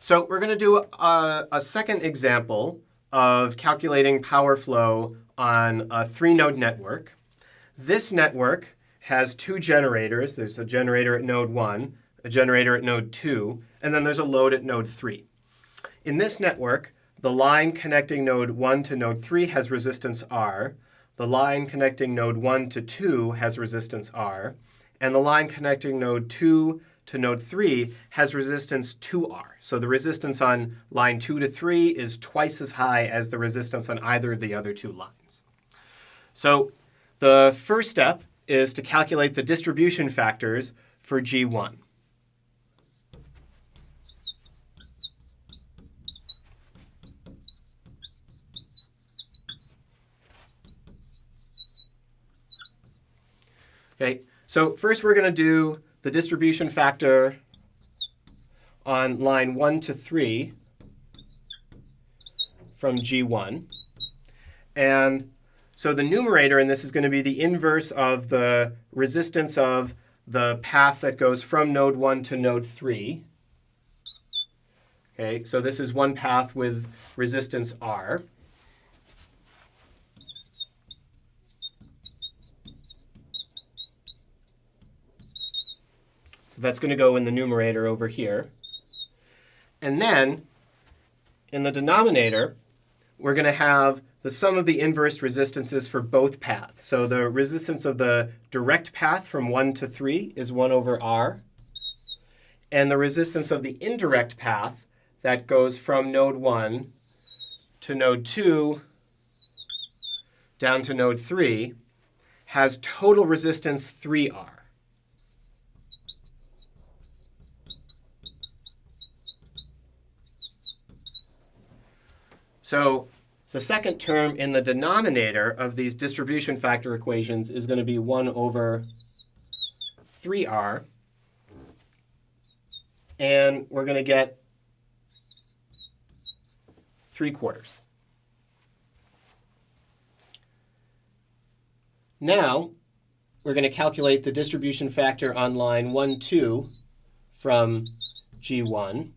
So we're going to do a, a second example of calculating power flow on a three-node network. This network has two generators. There's a generator at node 1, a generator at node 2, and then there's a load at node 3. In this network, the line connecting node 1 to node 3 has resistance R. The line connecting node 1 to 2 has resistance R. And the line connecting node 2 to node 3 has resistance 2R. So the resistance on line 2 to 3 is twice as high as the resistance on either of the other two lines. So the first step is to calculate the distribution factors for G1. Okay, so first we're going to do the distribution factor on line 1 to 3 from G1. And so the numerator in this is going to be the inverse of the resistance of the path that goes from node 1 to node 3. Okay, so this is one path with resistance R. So that's going to go in the numerator over here. And then in the denominator, we're going to have the sum of the inverse resistances for both paths. So the resistance of the direct path from 1 to 3 is 1 over r. And the resistance of the indirect path that goes from node 1 to node 2 down to node 3 has total resistance 3r. So the second term in the denominator of these distribution factor equations is going to be 1 over 3r. And we're going to get 3 quarters. Now, we're going to calculate the distribution factor on line 1, 2 from G1.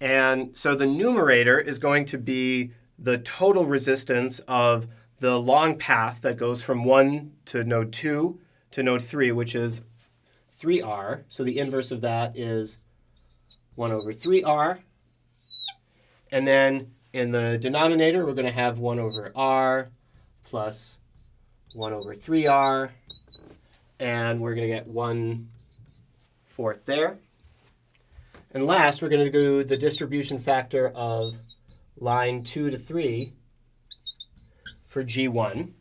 And so the numerator is going to be the total resistance of the long path that goes from 1 to node 2 to node 3, which is 3r. So the inverse of that is 1 over 3r. And then in the denominator, we're going to have 1 over r plus 1 over 3r. And we're going to get 1 fourth there. And last, we're going to do the distribution factor of line 2 to 3 for G1,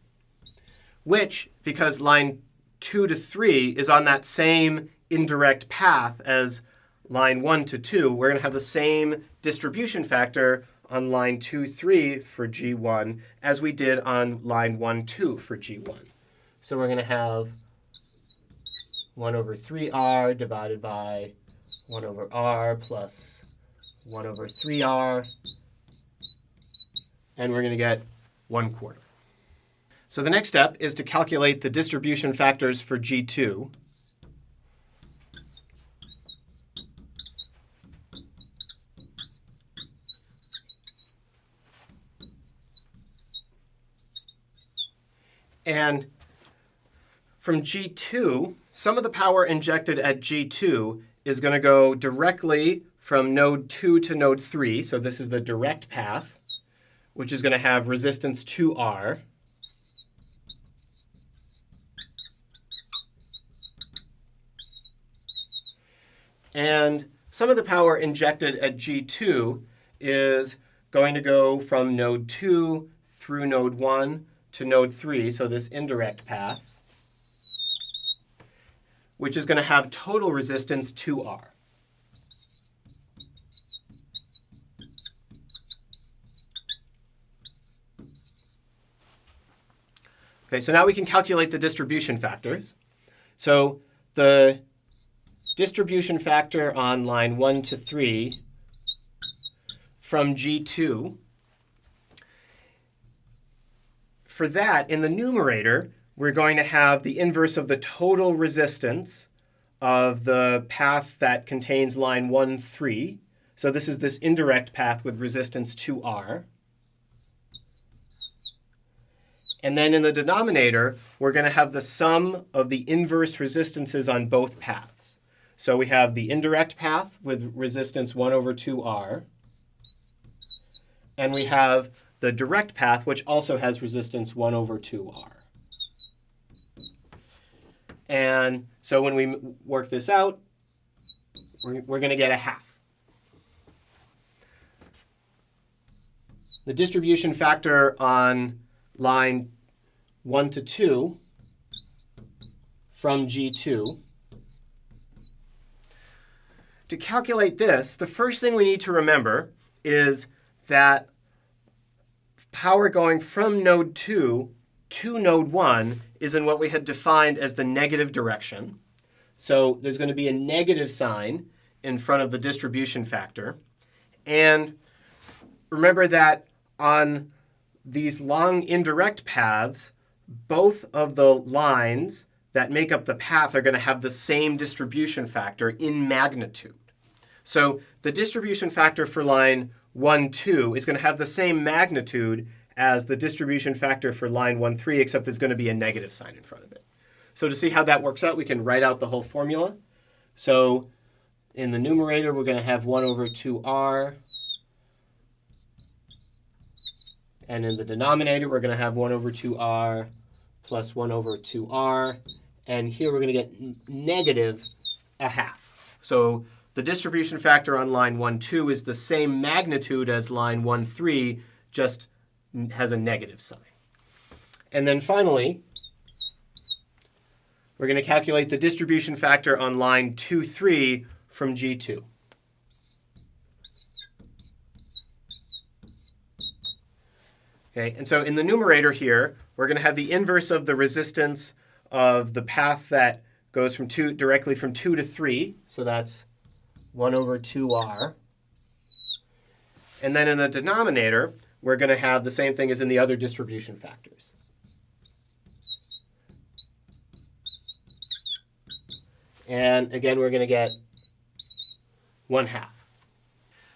which, because line 2 to 3 is on that same indirect path as line 1 to 2, we're going to have the same distribution factor on line 2, 3 for G1 as we did on line 1, 2 for G1. So we're going to have 1 over 3r divided by 1 over r plus 1 over 3r. And we're going to get 1 quarter. So the next step is to calculate the distribution factors for G2. And from G2, some of the power injected at G2 is going to go directly from node 2 to node 3. So this is the direct path, which is going to have resistance 2R. And some of the power injected at G2 is going to go from node 2 through node 1 to node 3, so this indirect path which is going to have total resistance 2R. Okay, so now we can calculate the distribution factors. So the distribution factor on line 1 to 3 from G2, for that, in the numerator, we're going to have the inverse of the total resistance of the path that contains line 1, 3. So this is this indirect path with resistance 2R. And then in the denominator, we're going to have the sum of the inverse resistances on both paths. So we have the indirect path with resistance 1 over 2R. And we have the direct path, which also has resistance 1 over 2R. And so when we work this out, we're, we're going to get a half. The distribution factor on line 1 to 2 from G2. To calculate this, the first thing we need to remember is that power going from node 2 to node 1 is in what we had defined as the negative direction. So there's going to be a negative sign in front of the distribution factor. And remember that on these long indirect paths, both of the lines that make up the path are going to have the same distribution factor in magnitude. So the distribution factor for line 1, 2 is going to have the same magnitude as the distribution factor for line 1, 3, except there's going to be a negative sign in front of it. So to see how that works out, we can write out the whole formula. So in the numerator, we're going to have 1 over 2r And in the denominator, we're going to have 1 over 2r plus 1 over 2r. And here we're going to get negative a half. So the distribution factor on line 1, 2 is the same magnitude as line 1, 3, just has a negative sign. And then finally, we're going to calculate the distribution factor on line 2, 3 from G2. Okay, and so in the numerator here, we're going to have the inverse of the resistance of the path that goes from two directly from 2 to 3. So that's 1 over 2r. And then in the denominator, we're going to have the same thing as in the other distribution factors. And again, we're going to get 1 half.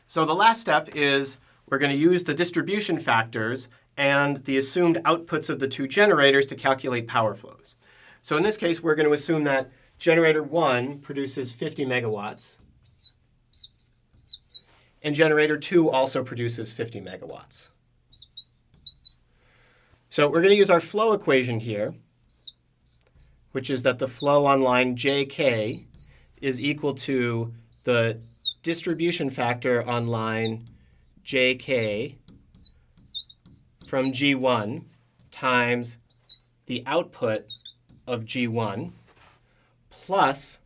So the last step is we're going to use the distribution factors and the assumed outputs of the two generators to calculate power flows. So in this case, we're going to assume that generator 1 produces 50 megawatts, and generator 2 also produces 50 megawatts. So we're going to use our flow equation here, which is that the flow on line JK is equal to the distribution factor on line JK from G1 times the output of G1 plus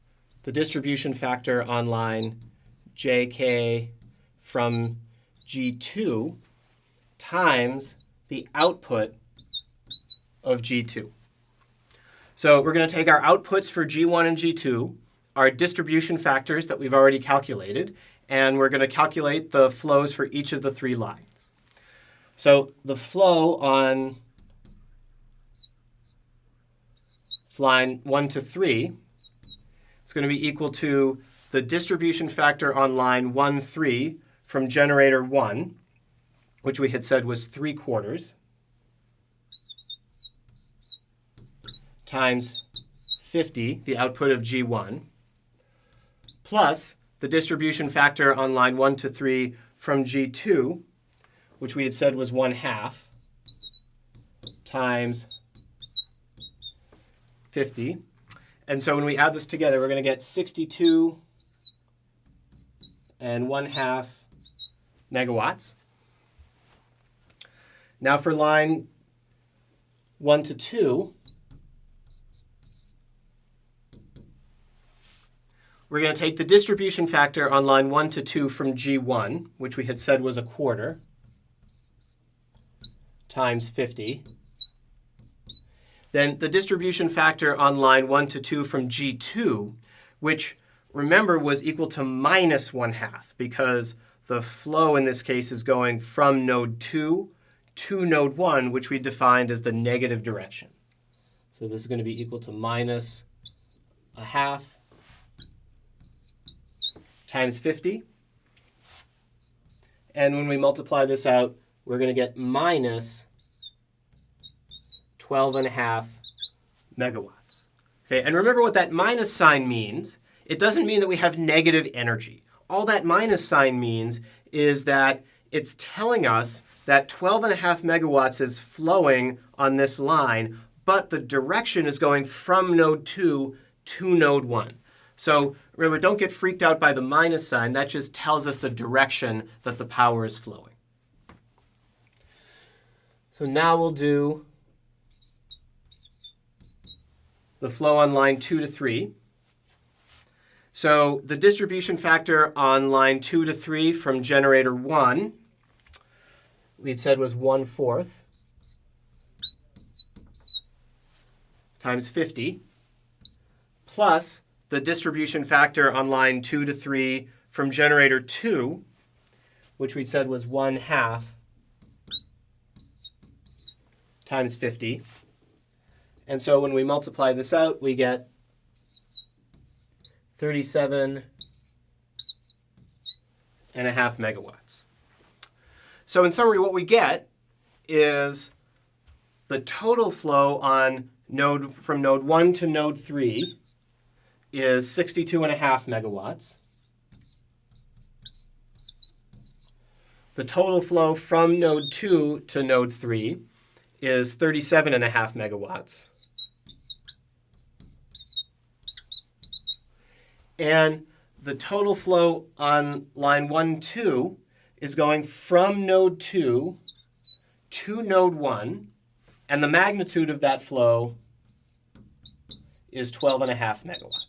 the distribution factor on line JK from G2 times the output of G2. So we're going to take our outputs for G1 and G2, our distribution factors that we've already calculated, and we're going to calculate the flows for each of the three lines. So the flow on line 1 to 3 is going to be equal to the distribution factor on line 1, 3 from generator 1, which we had said was 3 quarters, times 50, the output of G1, plus the distribution factor on line 1 to 3 from G2, which we had said was 1 half, times 50. And so when we add this together, we're going to get 62 and 1 half megawatts. Now for line 1 to 2, we're going to take the distribution factor on line 1 to 2 from G1, which we had said was a quarter, times 50. Then the distribution factor on line 1 to 2 from G2, which remember was equal to minus 1 half because the flow in this case is going from node 2 to node 1, which we defined as the negative direction. So this is going to be equal to minus a half times 50. And when we multiply this out, we're going to get minus 12 and a half megawatts. Okay, and remember what that minus sign means. It doesn't mean that we have negative energy. All that minus sign means is that it's telling us that 12 and a half megawatts is flowing on this line, but the direction is going from node 2 to node 1. So remember, don't get freaked out by the minus sign. That just tells us the direction that the power is flowing. So now we'll do the flow on line 2 to 3. So the distribution factor on line 2 to 3 from generator 1, we had said was 1 fourth times 50, plus the distribution factor on line 2 to 3 from generator 2, which we'd said was 1 half times 50. And so when we multiply this out, we get 37 and a half megawatts. So in summary, what we get is the total flow on node from node 1 to node 3 is 62 and a half megawatts. The total flow from node 2 to node 3 is 37 and a half megawatts. And the total flow on line 1, 2 is going from node 2 to node 1. And the magnitude of that flow is 12 and a half megawatts.